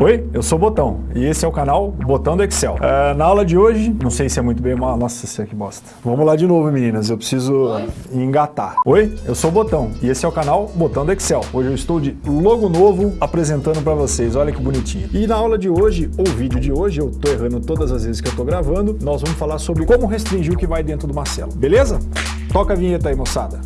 Oi, eu sou o Botão e esse é o canal Botão do Excel. Uh, na aula de hoje, não sei se é muito bem uma... Nossa, isso aqui bosta. Vamos lá de novo, meninas, eu preciso Oi? engatar. Oi, eu sou o Botão e esse é o canal Botão do Excel. Hoje eu estou de logo novo apresentando para vocês, olha que bonitinho. E na aula de hoje, ou vídeo de hoje, eu tô errando todas as vezes que eu tô gravando, nós vamos falar sobre como restringir o que vai dentro de uma célula, beleza? Toca a vinheta aí, moçada.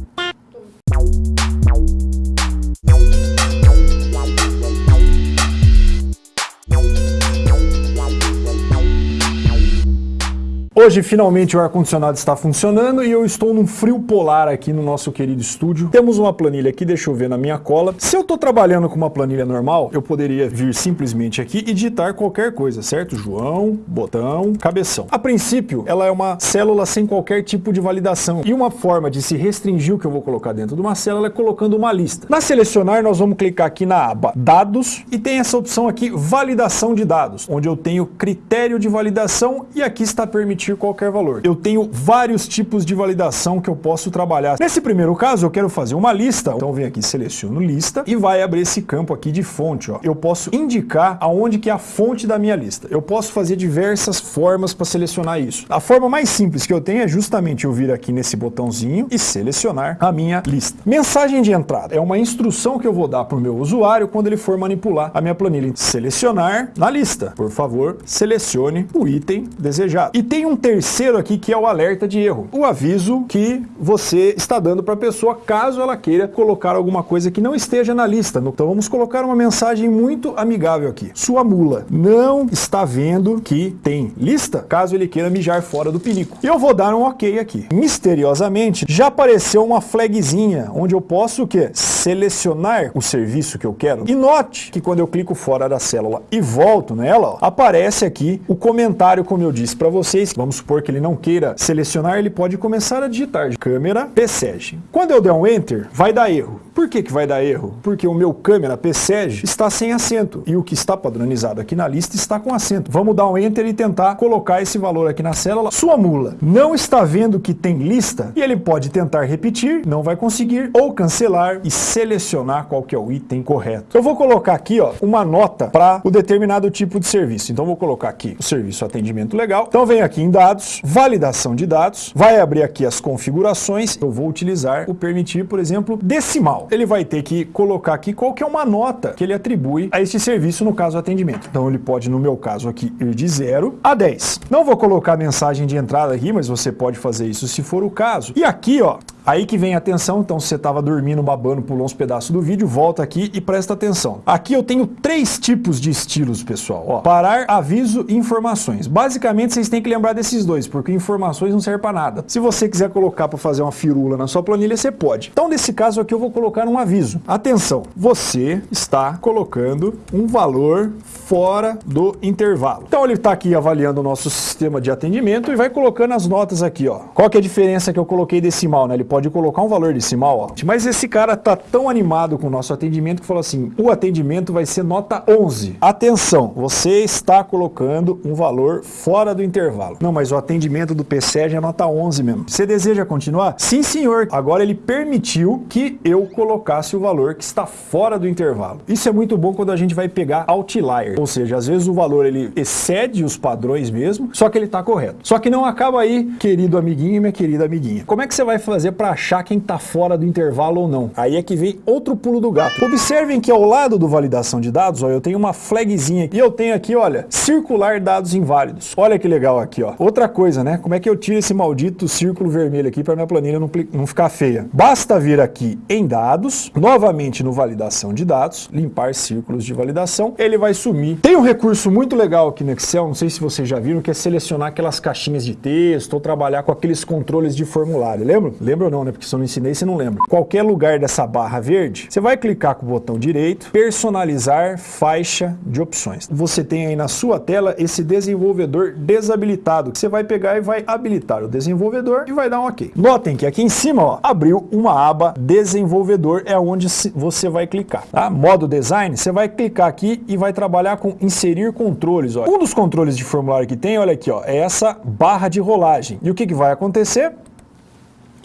Hoje, finalmente, o ar-condicionado está funcionando e eu estou num frio polar aqui no nosso querido estúdio. Temos uma planilha aqui, deixa eu ver na minha cola. Se eu estou trabalhando com uma planilha normal, eu poderia vir simplesmente aqui e digitar qualquer coisa, certo? João, botão, cabeção. A princípio, ela é uma célula sem qualquer tipo de validação. E uma forma de se restringir o que eu vou colocar dentro de uma célula é colocando uma lista. Na selecionar, nós vamos clicar aqui na aba Dados e tem essa opção aqui, Validação de Dados, onde eu tenho critério de validação e aqui está permitido qualquer valor. Eu tenho vários tipos de validação que eu posso trabalhar. Nesse primeiro caso, eu quero fazer uma lista. Então, vem aqui, seleciono lista e vai abrir esse campo aqui de fonte. Ó. Eu posso indicar aonde que é a fonte da minha lista. Eu posso fazer diversas formas para selecionar isso. A forma mais simples que eu tenho é justamente eu vir aqui nesse botãozinho e selecionar a minha lista. Mensagem de entrada é uma instrução que eu vou dar para o meu usuário quando ele for manipular a minha planilha. Selecionar na lista. Por favor, selecione o item desejado. E tem um terceiro aqui que é o alerta de erro. O aviso que você está dando para a pessoa caso ela queira colocar alguma coisa que não esteja na lista. Então vamos colocar uma mensagem muito amigável aqui. Sua mula não está vendo que tem lista caso ele queira mijar fora do pinico. Eu vou dar um ok aqui. Misteriosamente já apareceu uma flagzinha onde eu posso o quê? Selecionar o serviço que eu quero. E note que quando eu clico fora da célula e volto nela, ó, aparece aqui o comentário como eu disse para vocês. Vamos supor que ele não queira selecionar, ele pode começar a digitar câmera PSEG. Quando eu der um Enter, vai dar erro. Por que, que vai dar erro? Porque o meu câmera PSEG está sem acento e o que está padronizado aqui na lista está com acento. Vamos dar um Enter e tentar colocar esse valor aqui na célula. Sua mula não está vendo que tem lista e ele pode tentar repetir, não vai conseguir, ou cancelar e selecionar qual que é o item correto. Eu vou colocar aqui ó, uma nota para o determinado tipo de serviço. Então vou colocar aqui o serviço atendimento legal. Então vem aqui em dados, validação de dados, vai abrir aqui as configurações. Eu vou utilizar o permitir, por exemplo, decimal ele vai ter que colocar aqui qual que é uma nota que ele atribui a este serviço, no caso atendimento. Então ele pode, no meu caso aqui, ir de 0 a 10. Não vou colocar mensagem de entrada aqui, mas você pode fazer isso se for o caso. E aqui, ó, Aí que vem a atenção, então se você estava dormindo, babando, pulou uns pedaços do vídeo, volta aqui e presta atenção. Aqui eu tenho três tipos de estilos, pessoal. Ó, parar, aviso e informações. Basicamente vocês têm que lembrar desses dois, porque informações não servem para nada. Se você quiser colocar para fazer uma firula na sua planilha, você pode. Então nesse caso aqui eu vou colocar um aviso. Atenção, você está colocando um valor fora do intervalo. Então ele está aqui avaliando o nosso sistema de atendimento e vai colocando as notas aqui. Ó. Qual que é a diferença que eu coloquei decimal? Né? Ele pode colocar um valor decimal, ó. Mas esse cara tá tão animado com o nosso atendimento que falou assim, o atendimento vai ser nota 11. Atenção, você está colocando um valor fora do intervalo. Não, mas o atendimento do PCEG é nota 11 mesmo. Você deseja continuar? Sim, senhor. Agora ele permitiu que eu colocasse o valor que está fora do intervalo. Isso é muito bom quando a gente vai pegar outlier, ou seja, às vezes o valor ele excede os padrões mesmo, só que ele está correto. Só que não acaba aí, querido amiguinho e minha querida amiguinha. Como é que você vai fazer para achar quem está fora do intervalo ou não. Aí é que vem outro pulo do gato. Observem que ao lado do validação de dados, ó, eu tenho uma flagzinha e eu tenho aqui, olha, circular dados inválidos. Olha que legal aqui, ó. Outra coisa, né? Como é que eu tiro esse maldito círculo vermelho aqui para minha planilha não, não ficar feia? Basta vir aqui em dados, novamente no validação de dados, limpar círculos de validação, ele vai sumir. Tem um recurso muito legal aqui no Excel, não sei se vocês já viram, que é selecionar aquelas caixinhas de texto ou trabalhar com aqueles controles de formulário. Lembra? Lembra não, né? Porque se eu não ensinei, você não lembra. Qualquer lugar dessa barra verde, você vai clicar com o botão direito, personalizar faixa de opções. Você tem aí na sua tela esse desenvolvedor desabilitado, que você vai pegar e vai habilitar o desenvolvedor e vai dar um ok. Notem que aqui em cima, ó, abriu uma aba desenvolvedor, é onde você vai clicar. Tá? Modo design, você vai clicar aqui e vai trabalhar com inserir controles. Ó. Um dos controles de formulário que tem, olha aqui, ó, é essa barra de rolagem. E o que, que vai acontecer?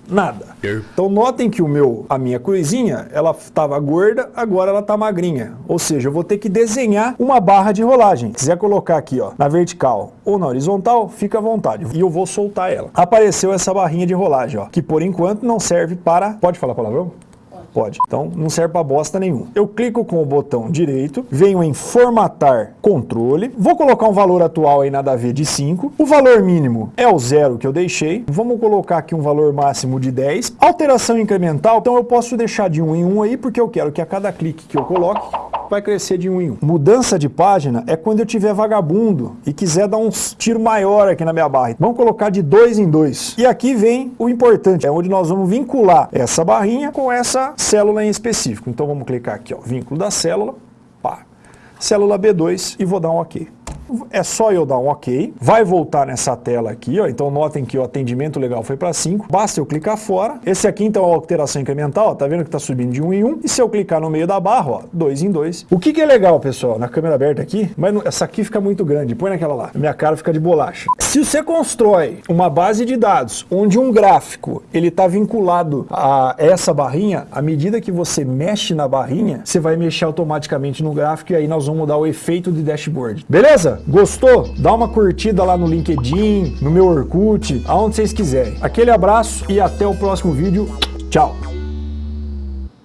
Nada. Então notem que o meu, a minha cruzinha, ela estava gorda, agora ela está magrinha. Ou seja, eu vou ter que desenhar uma barra de rolagem. Se quiser colocar aqui ó, na vertical ou na horizontal, fica à vontade. E eu vou soltar ela. Apareceu essa barrinha de rolagem, ó, que por enquanto não serve para... Pode falar palavrão? Pode. Então não serve para bosta nenhum. Eu clico com o botão direito, venho em formatar controle, vou colocar um valor atual aí nada a ver de 5, o valor mínimo é o zero que eu deixei, vamos colocar aqui um valor máximo de 10, alteração incremental, então eu posso deixar de 1 um em 1 um aí, porque eu quero que a cada clique que eu coloque, vai crescer de um em um. Mudança de página é quando eu tiver vagabundo e quiser dar um tiro maior aqui na minha barra. Vamos colocar de dois em dois. E aqui vem o importante, é onde nós vamos vincular essa barrinha com essa célula em específico. Então vamos clicar aqui, ó, vínculo da célula, pá, célula B2 e vou dar um OK é só eu dar um OK, vai voltar nessa tela aqui, ó, então notem que o atendimento legal foi para 5, basta eu clicar fora, esse aqui então é a alteração incremental, ó, tá vendo que está subindo de 1 um em 1, um, e se eu clicar no meio da barra, ó, 2 em 2. O que que é legal, pessoal, na câmera aberta aqui, mas essa aqui fica muito grande, põe naquela lá, minha cara fica de bolacha. Se você constrói uma base de dados onde um gráfico, ele está vinculado a essa barrinha, à medida que você mexe na barrinha, você vai mexer automaticamente no gráfico e aí nós vamos mudar o efeito de dashboard. Beleza? Gostou? Dá uma curtida lá no LinkedIn, no meu Orkut, aonde vocês quiserem. Aquele abraço e até o próximo vídeo. Tchau!